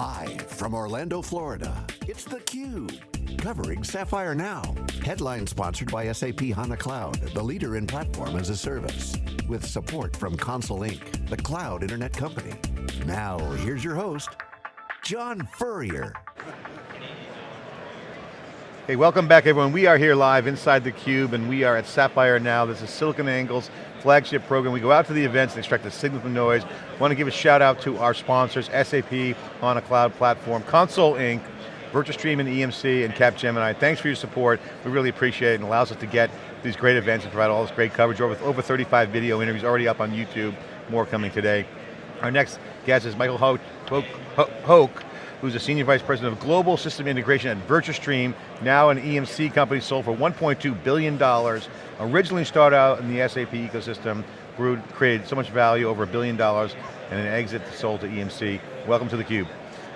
Live from Orlando, Florida, it's theCUBE. Covering Sapphire Now. Headline sponsored by SAP HANA Cloud, the leader in platform as a service. With support from Console Inc., the cloud internet company. Now, here's your host, John Furrier. Hey, welcome back everyone. We are here live inside theCUBE and we are at Sapphire Now. This is SiliconANGLE's flagship program. We go out to the events and extract the signal from noise. Want to give a shout out to our sponsors, SAP HANA cloud platform, Console Inc., VirtuStream and EMC, and Capgemini. Thanks for your support. We really appreciate it and allows us to get these great events and provide all this great coverage. Over, over 35 video interviews already up on YouTube, more coming today. Our next guest is Michael Hoke, Hoke, Hoke who's a Senior Vice President of Global System Integration at VirtuStream, now an EMC company sold for $1.2 billion. Originally started out in the SAP ecosystem, grew, created so much value, over a billion dollars, and an exit sold to EMC. Welcome to theCUBE.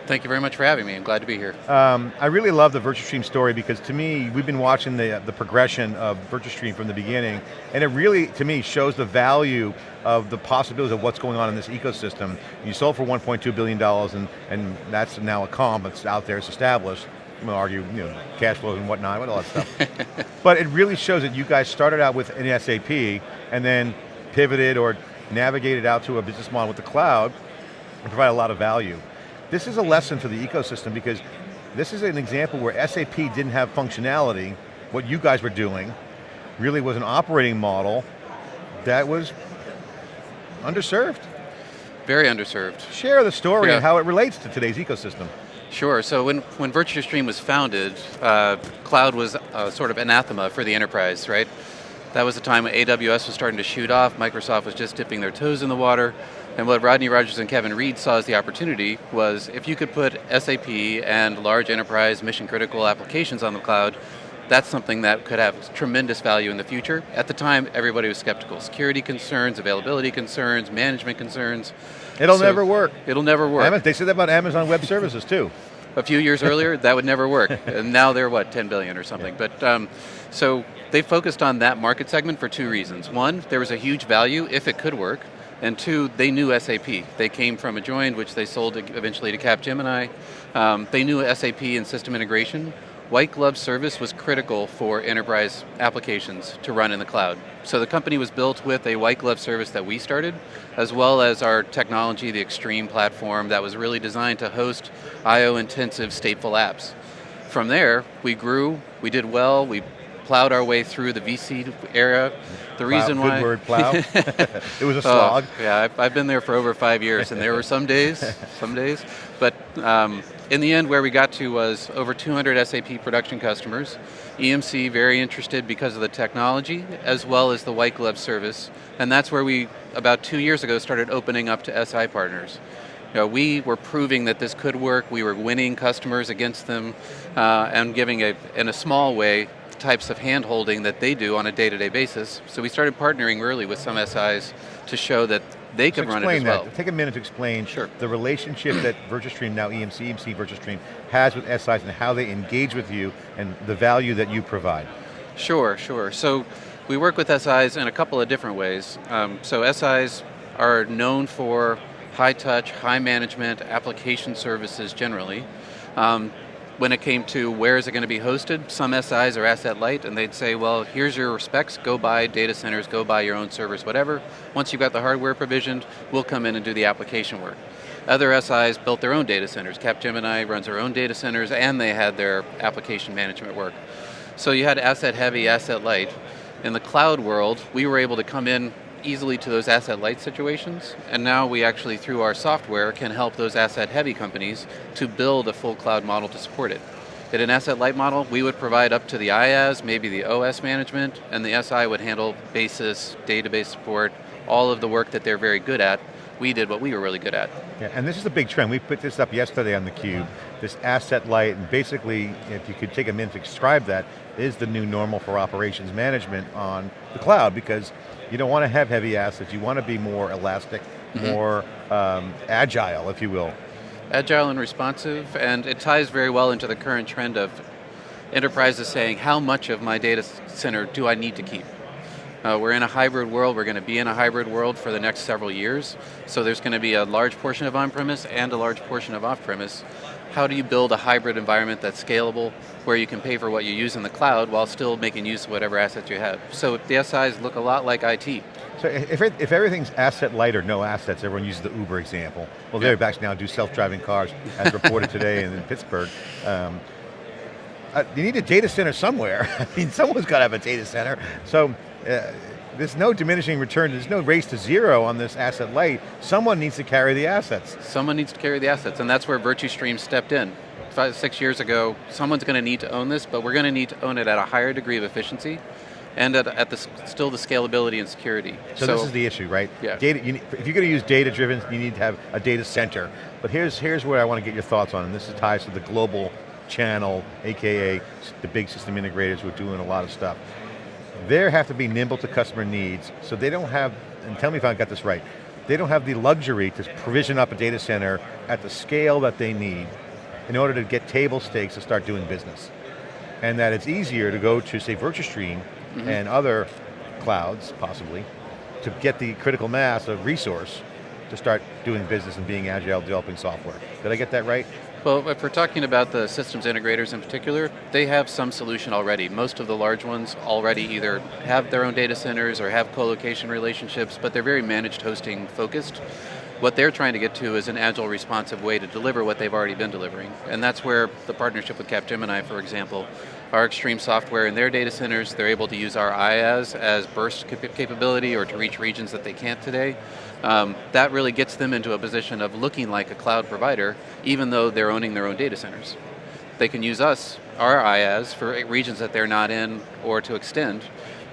Thank you very much for having me, I'm glad to be here. Um, I really love the VirtuStream story because to me, we've been watching the, the progression of VirtuStream from the beginning, and it really, to me, shows the value of the possibilities of what's going on in this ecosystem. You sold for $1.2 billion and, and that's now a comp, it's out there, it's established. I'm going to argue, you know, cash flow and whatnot, all that stuff. but it really shows that you guys started out with an SAP and then pivoted or navigated out to a business model with the cloud and provide a lot of value. This is a lesson for the ecosystem because this is an example where SAP didn't have functionality, what you guys were doing really was an operating model that was underserved. Very underserved. Share the story yeah. and how it relates to today's ecosystem. Sure, so when, when VirtuStream was founded, uh, cloud was uh, sort of anathema for the enterprise, right? That was the time when AWS was starting to shoot off, Microsoft was just dipping their toes in the water, and what Rodney Rogers and Kevin Reid saw as the opportunity was if you could put SAP and large enterprise mission critical applications on the cloud, that's something that could have tremendous value in the future. At the time, everybody was skeptical. Security concerns, availability concerns, management concerns. It'll so never work. It'll never work. They said that about Amazon Web Services too. A few years earlier, that would never work. And now they're what, 10 billion or something. Yeah. But um, so they focused on that market segment for two reasons. One, there was a huge value if it could work. And two, they knew SAP. They came from Adjoined, which they sold eventually to Capgemini. Um, they knew SAP and system integration. White glove service was critical for enterprise applications to run in the cloud. So the company was built with a white glove service that we started, as well as our technology, the xStream platform that was really designed to host IO intensive stateful apps. From there, we grew, we did well, we plowed our way through the VC era. The plow, reason why- Good word, plow. it was a slog. Oh, yeah, I've, I've, been there for over five years and there were some days, some days, but um, in the end where we got to was over 200 SAP production customers, EMC very interested because of the technology as well as the white glove service, and that's where we, about two years ago, started opening up to SI partners. You know, we were proving that this could work, we were winning customers against them, uh, and giving a, in a small way, types of hand-holding that they do on a day-to-day -day basis. So we started partnering early with some SIs to show that they so run it as well. Take a minute to explain sure. the relationship that VirtuStream, now EMC, EMC VirtuStream, has with SIs and how they engage with you and the value that you provide. Sure, sure. So we work with SIs in a couple of different ways. Um, so SIs are known for high touch, high management application services generally. Um, when it came to where is it going to be hosted, some SIs are asset light and they'd say, well, here's your specs, go buy data centers, go buy your own servers, whatever. Once you've got the hardware provisioned, we'll come in and do the application work. Other SIs built their own data centers. Capgemini runs their own data centers and they had their application management work. So you had asset heavy, asset light. In the cloud world, we were able to come in easily to those asset light situations, and now we actually, through our software, can help those asset heavy companies to build a full cloud model to support it. In an asset light model, we would provide up to the IaaS, maybe the OS management, and the SI would handle basis, database support, all of the work that they're very good at. We did what we were really good at. Yeah, and this is a big trend. We put this up yesterday on theCUBE, this asset light, and basically, if you could take a minute to describe that, is the new normal for operations management on the cloud, because you don't want to have heavy assets, you want to be more elastic, mm -hmm. more um, agile, if you will. Agile and responsive, and it ties very well into the current trend of enterprises saying, how much of my data center do I need to keep? Uh, we're in a hybrid world, we're going to be in a hybrid world for the next several years, so there's going to be a large portion of on-premise and a large portion of off-premise. How do you build a hybrid environment that's scalable, where you can pay for what you use in the cloud while still making use of whatever assets you have? So the SIs look a lot like IT. So if, it, if everything's asset light or no assets, everyone uses the Uber example. Well, they're back now do self-driving cars, as reported today in, Pittsburgh. Um, uh, you need a data center somewhere. I mean, someone's got to have a data center. So uh, there's no diminishing return, there's no race to zero on this asset light. Someone needs to carry the assets. Someone needs to carry the assets, and that's where VirtuStream stepped in. Five, six years ago, someone's going to need to own this, but we're going to need to own it at a higher degree of efficiency, and at, at the, still the scalability and security. So, so this is the issue, right? Yeah. Data, need, if you're going to use data-driven, you need to have a data center. But here's, here's where I want to get your thoughts on, and this ties to the global channel, AKA the big system integrators who are doing a lot of stuff. They have to be nimble to customer needs, so they don't have, and tell me if I got this right, they don't have the luxury to provision up a data center at the scale that they need in order to get table stakes to start doing business. And that it's easier to go to, say, VirtuStream mm -hmm. and other clouds, possibly, to get the critical mass of resource to start doing business and being agile, developing software. Did I get that right? Well, if we're talking about the systems integrators in particular, they have some solution already. Most of the large ones already either have their own data centers or have co-location relationships, but they're very managed hosting focused. What they're trying to get to is an agile, responsive way to deliver what they've already been delivering. And that's where the partnership with Capgemini, for example, our xStream software in their data centers, they're able to use our IaaS as burst capability or to reach regions that they can't today. Um, that really gets them into a position of looking like a cloud provider, even though they're owning their own data centers. They can use us, our IaaS, for regions that they're not in or to extend,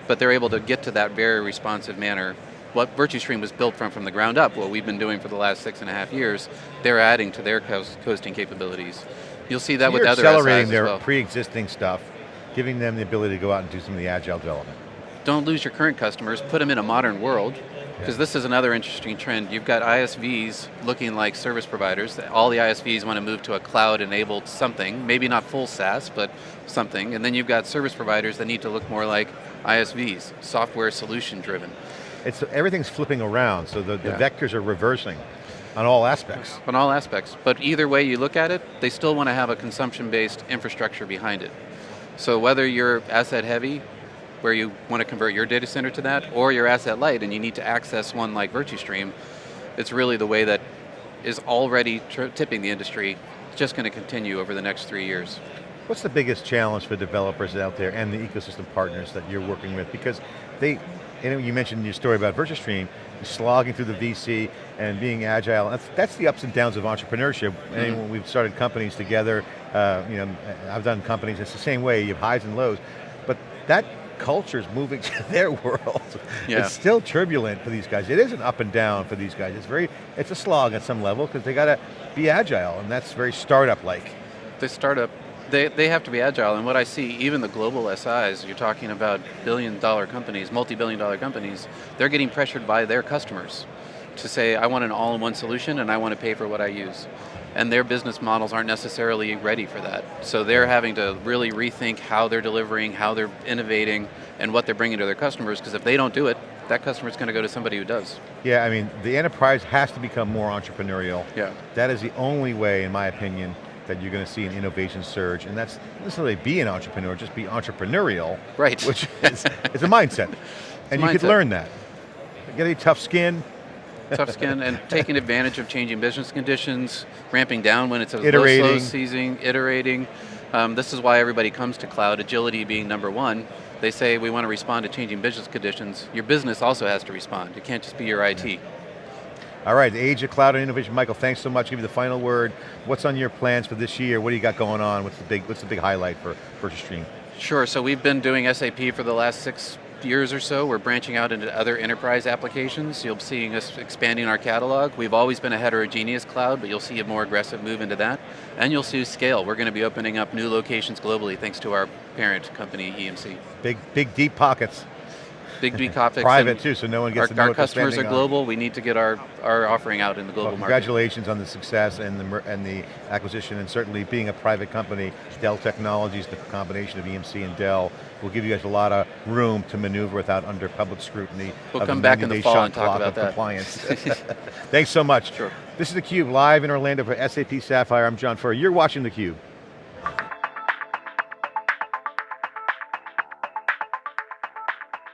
but they're able to get to that very responsive manner what VirtuStream was built from from the ground up, what we've been doing for the last six and a half years, they're adding to their coast, coasting capabilities. You'll see that so with other accelerating SIs their well. pre-existing stuff, giving them the ability to go out and do some of the agile development. Don't lose your current customers, put them in a modern world, because yeah. this is another interesting trend. You've got ISVs looking like service providers. All the ISVs want to move to a cloud-enabled something, maybe not full SaaS, but something. And then you've got service providers that need to look more like ISVs, software solution driven it's everything's flipping around, so the, the yeah. vectors are reversing on all aspects. On all aspects, but either way you look at it, they still want to have a consumption-based infrastructure behind it. So whether you're asset heavy, where you want to convert your data center to that, or you're asset light and you need to access one like VirtuStream, it's really the way that is already tipping the industry, just going to continue over the next three years. What's the biggest challenge for developers out there and the ecosystem partners that you're working with? Because they, you mentioned your story about VirtuStream, slogging through the VC and being agile. That's, that's the ups and downs of entrepreneurship. Mm -hmm. And when we've started companies together, uh, you know, I've done companies, it's the same way, you have highs and lows. But that culture is moving to their world. Yeah. It's still turbulent for these guys. It is an up and down for these guys. It's very, it's a slog at some level because they got to be agile and that's very startup-like. The startup they, they have to be agile, and what I see, even the global SIs, you're talking about billion dollar companies, multi-billion dollar companies, they're getting pressured by their customers to say, I want an all-in-one solution and I want to pay for what I use. And their business models aren't necessarily ready for that. So they're having to really rethink how they're delivering, how they're innovating, and what they're bringing to their customers, because if they don't do it, that customer's going to go to somebody who does. Yeah, I mean, the enterprise has to become more entrepreneurial. Yeah. That is the only way, in my opinion, that you're going to see an innovation surge, and that's not necessarily be an entrepreneur, just be entrepreneurial. Right. Which is, is a mindset. And you could learn that. Get a tough skin. tough skin, and taking advantage of changing business conditions, ramping down when it's a iterating. low, slow season, iterating. Um, this is why everybody comes to cloud, agility being number one. They say we want to respond to changing business conditions. Your business also has to respond. It can't just be your IT. All right, the age of cloud and innovation. Michael, thanks so much. Give you the final word. What's on your plans for this year? What do you got going on? What's the big, what's the big highlight for VirtuStream? Sure, so we've been doing SAP for the last six years or so. We're branching out into other enterprise applications. You'll see us expanding our catalog. We've always been a heterogeneous cloud, but you'll see a more aggressive move into that. And you'll see scale. We're going to be opening up new locations globally thanks to our parent company, EMC. Big, big deep pockets. Big. Private too, so no one Our, gets to know our customers are spending on. global. We need to get our, our offering out in the global Well, market. congratulations on the success and the, and the acquisition and certainly being a private company, Dell Technologies, the combination of EMC and Dell, will give you guys a lot of room to maneuver without under public scrutiny. We'll come back in the fall and talk about that. compliance. Thanks so much. Sure. This is theCUBE, live in Orlando for SAP Sapphire. I'm John Furrier. You're watching theCUBE.